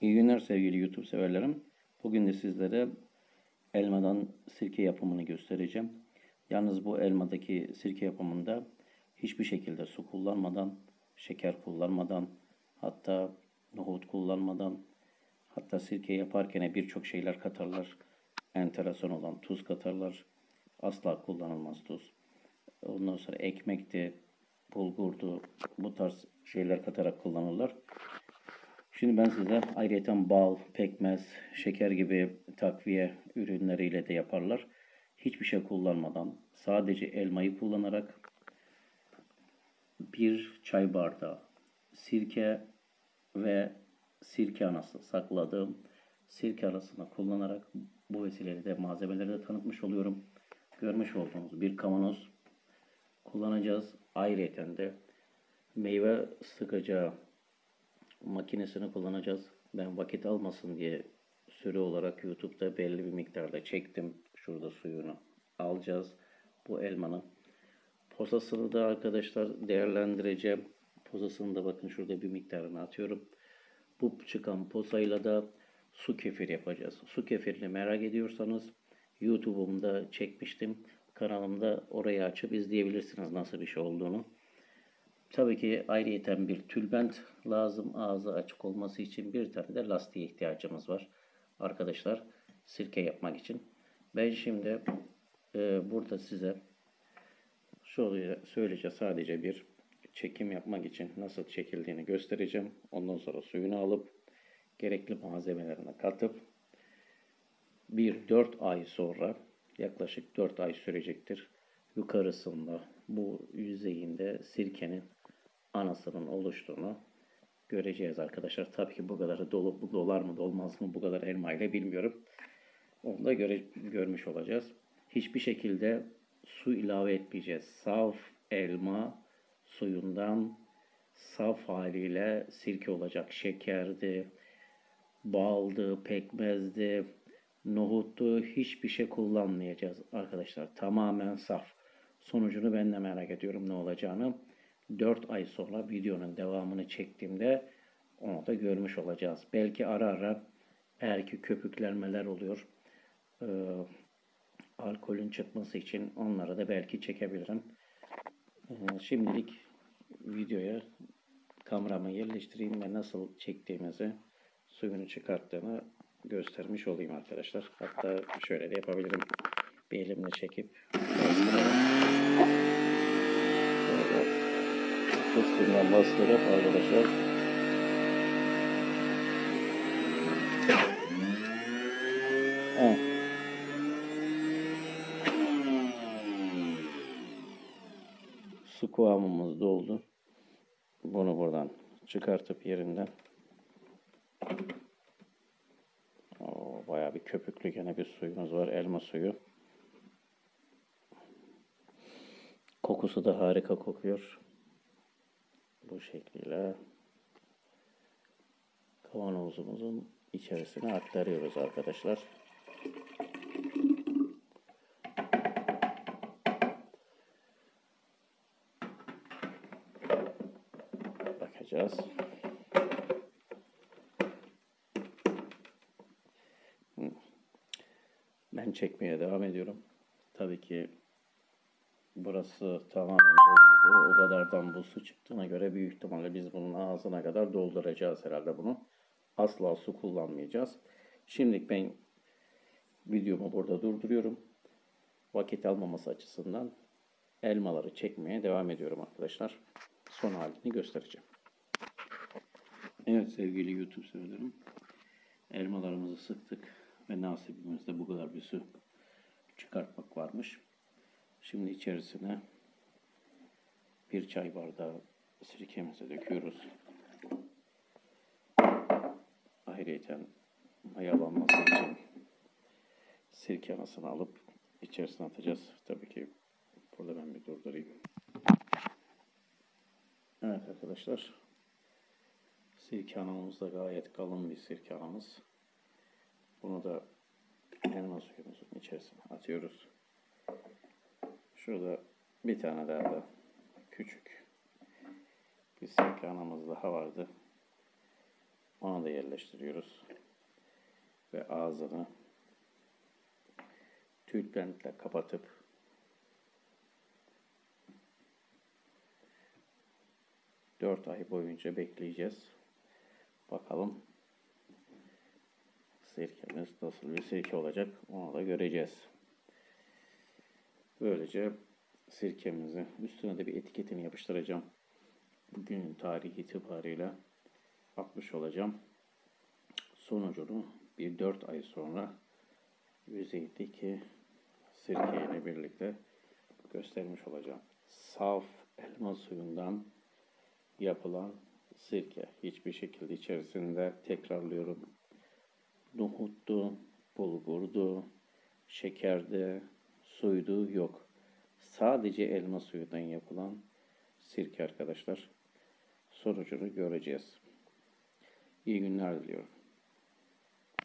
İyi günler sevgili YouTube severlerim. Bugün de sizlere elmadan sirke yapımını göstereceğim. Yalnız bu elmadaki sirke yapımında hiçbir şekilde su kullanmadan, şeker kullanmadan, hatta nohut kullanmadan, hatta sirke yaparken birçok şeyler katarlar. Enteresan olan tuz katarlar. Asla kullanılmaz tuz. Ondan sonra ekmekti, bulgurdu, bu tarz şeyler katarak kullanırlar. Şimdi ben size ayrıca bal, pekmez, şeker gibi takviye ürünleriyle de yaparlar. Hiçbir şey kullanmadan sadece elmayı kullanarak bir çay bardağı sirke ve sirke anası sakladığım sirke arasına kullanarak bu vesileyle de malzemeleri de tanıtmış oluyorum. Görmüş olduğunuz bir kavanoz kullanacağız. Ayrıca de meyve sıkacağı makinesini kullanacağız. Ben vakit almasın diye süre olarak YouTube'da belli bir miktarda çektim. Şurada suyunu alacağız. Bu elmanın posasını da arkadaşlar değerlendireceğim. Posasını da bakın şurada bir miktarını atıyorum. Bu çıkan posayla da su kefir yapacağız. Su kefirini merak ediyorsanız YouTube'umda çekmiştim. Kanalımda orayı açıp izleyebilirsiniz nasıl bir şey olduğunu. Tabii ki ayrıyeten bir tülbent lazım ağzı açık olması için bir tane de lastiğe ihtiyacımız var. Arkadaşlar sirke yapmak için. Ben şimdi e, burada size şöyle söyleyeceğim sadece bir çekim yapmak için nasıl çekildiğini göstereceğim. Ondan sonra suyunu alıp gerekli malzemelerine katıp bir 4 ay sonra yaklaşık 4 ay sürecektir. Yukarısında bu yüzeyinde sirkenin anasının oluştuğunu göreceğiz arkadaşlar. Tabii ki bu kadar dolu, bu dolar mı dolmaz mı bu kadar elma ile bilmiyorum. Onu da göre, görmüş olacağız. Hiçbir şekilde su ilave etmeyeceğiz. Saf elma suyundan saf haliyle sirke olacak. Şekerdi, baldı, pekmezdi, nohuttu hiçbir şey kullanmayacağız arkadaşlar. Tamamen saf. Sonucunu ben de merak ediyorum ne olacağını. 4 ay sonra videonun devamını çektiğimde onu da görmüş olacağız. Belki ara ara eğer ki köpüklenmeler oluyor e, alkolün çıkması için onları da belki çekebilirim. E, şimdilik videoya kameramı yerleştireyim ve nasıl çektiğimizi suyunu çıkarttığını göstermiş olayım arkadaşlar. Hatta şöyle de yapabilirim. Bir elimle çekip fıstığından bastırıp arkadaşlar. Su kıvamımız doldu. Bunu buradan çıkartıp yerinden Oo, bayağı bir köpüklü gene bir suyumuz var. Elma suyu. Kokusu da harika kokuyor. Bu şekilde kavanozumuzun içerisine aktarıyoruz arkadaşlar. Bakacağız. Ben çekmeye devam ediyorum. Tabii ki burası tamamen doluydu. O kadardan bu su çıktığına göre büyük ihtimalle biz bunun ağzına kadar dolduracağız herhalde bunu. Asla su kullanmayacağız. Şimdilik ben videomu burada durduruyorum. Vakit almaması açısından elmaları çekmeye devam ediyorum arkadaşlar. Son halini göstereceğim. Evet sevgili YouTube severlerim. Elmalarımızı sıktık ve nasibimizde bu kadar bir su çıkartmak varmış. Şimdi içerisine bir çay bardağı sirkemizi döküyoruz. Ayrıca mayalanması için sirke anasını alıp içerisine atacağız. Tabii ki burada ben bir durdurayım. Evet arkadaşlar. Sirke anamız da gayet kalın bir sirke anamız. Bunu da elma suyumuzun içerisine atıyoruz. Şurada bir tane daha da daha vardı. Onu da yerleştiriyoruz. Ve ağzını tülbentle kapatıp dört ay boyunca bekleyeceğiz. Bakalım sirkemiz nasıl bir sirke olacak onu da göreceğiz. Böylece sirkemizi üstüne de bir etiketini yapıştıracağım. Bugünün tarihi itibariyle atmış olacağım. Sonucunu bir 4 ay sonra yüzeydeki sirke ile birlikte göstermiş olacağım. Saf elma suyundan yapılan sirke. Hiçbir şekilde içerisinde tekrarlıyorum. Nohuttu, bulgurdu, şekerdi, suydu yok. Sadece elma suyundan yapılan sirke arkadaşlar. Sonucunu göreceğiz. İyi günler diliyorum.